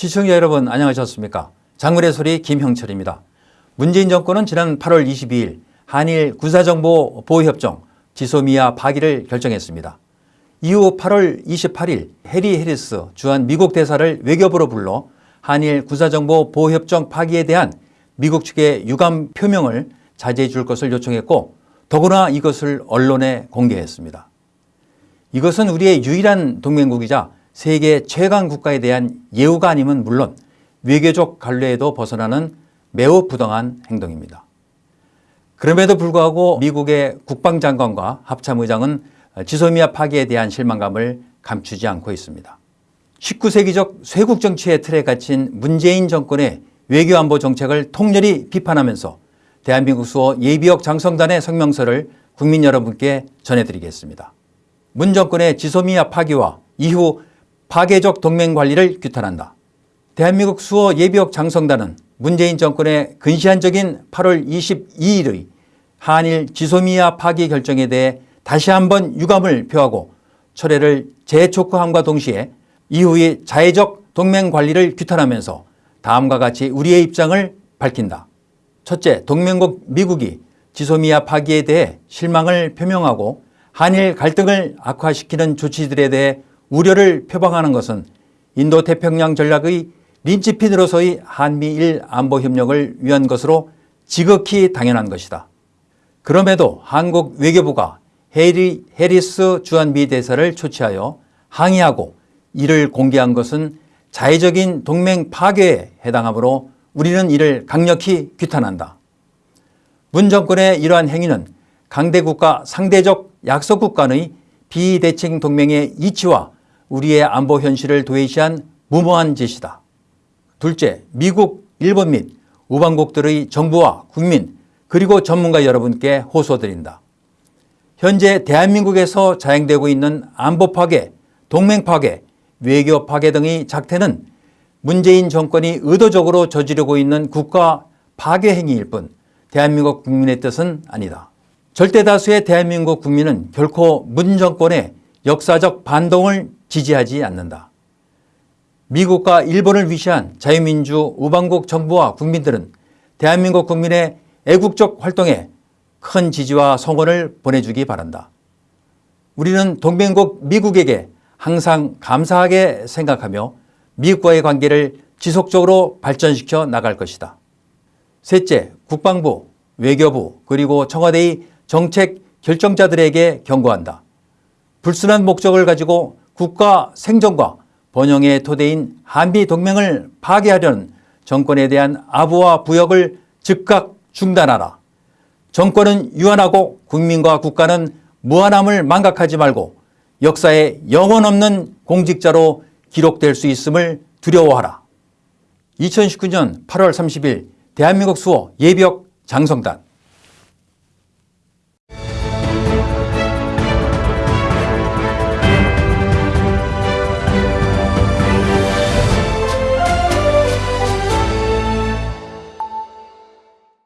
시청자 여러분 안녕하셨습니까? 장물의 소리 김형철입니다. 문재인 정권은 지난 8월 22일 한일 군사정보 보호협정 지소미아 파기를 결정했습니다. 이후 8월 28일 해리 해리스 주한 미국 대사를 외교부로 불러 한일 군사정보 보호협정 파기에 대한 미국 측의 유감 표명을 자제해 줄 것을 요청했고 더구나 이것을 언론에 공개했습니다. 이것은 우리의 유일한 동맹국이자 세계 최강 국가에 대한 예우가 아니면 물론 외교적 관례에도 벗어나는 매우 부당한 행동입니다. 그럼에도 불구하고 미국의 국방장관과 합참의장은 지소미아 파기에 대한 실망감을 감추지 않고 있습니다. 19세기적 쇄국 정치의 틀에 갇힌 문재인 정권의 외교안보 정책을 통렬히 비판하면서 대한민국 수호 예비역 장성단의 성명서를 국민 여러분께 전해드리겠습니다. 문 정권의 지소미아 파기와 이후 파괴적 동맹 관리를 규탄한다. 대한민국 수호 예비역 장성단은 문재인 정권의 근시안적인 8월 22일의 한일 지소미아 파기 결정에 대해 다시 한번 유감을 표하고 철회를 재촉구함과 동시에 이후의 자해적 동맹 관리를 규탄하면서 다음과 같이 우리의 입장을 밝힌다. 첫째, 동맹국 미국이 지소미아 파기에 대해 실망을 표명하고 한일 갈등을 악화시키는 조치들에 대해 우려를 표방하는 것은 인도태평양 전략의 린치핀으로서의 한미일 안보협력을 위한 것으로 지극히 당연한 것이다. 그럼에도 한국 외교부가 해리 해리스 주한미 대사를 초치하여 항의하고 이를 공개한 것은 자의적인 동맹 파괴에 해당하므로 우리는 이를 강력히 규탄한다. 문 정권의 이러한 행위는 강대국가 상대적 약소국 간의 비대칭 동맹의 이치와 우리의 안보 현실을 도외시한 무모한 짓이다. 둘째, 미국, 일본 및 우방국들의 정부와 국민 그리고 전문가 여러분께 호소드린다. 현재 대한민국에서 자행되고 있는 안보 파괴, 동맹 파괴, 외교 파괴 등의 작태는 문재인 정권이 의도적으로 저지르고 있는 국가 파괴 행위일 뿐 대한민국 국민의 뜻은 아니다. 절대 다수의 대한민국 국민은 결코 문 정권의 역사적 반동을 지지하지 않는다. 미국과 일본을 위시한 자유민주 우방국 정부와 국민들은 대한민국 국민의 애국적 활동에 큰 지지와 성원을 보내주기 바란다. 우리는 동맹국 미국에게 항상 감사하게 생각하며 미국과의 관계를 지속적으로 발전시켜 나갈 것이다. 셋째, 국방부, 외교부 그리고 청와대의 정책 결정자들에게 경고한다. 불순한 목적을 가지고 국가 생존과 번영의 토대인 한미 동맹을 파괴하려는 정권에 대한 아부와 부역을 즉각 중단하라. 정권은 유한하고 국민과 국가는 무한함을 망각하지 말고 역사에 영원 없는 공직자로 기록될 수 있음을 두려워하라. 2019년 8월 30일 대한민국 수호 예비역 장성단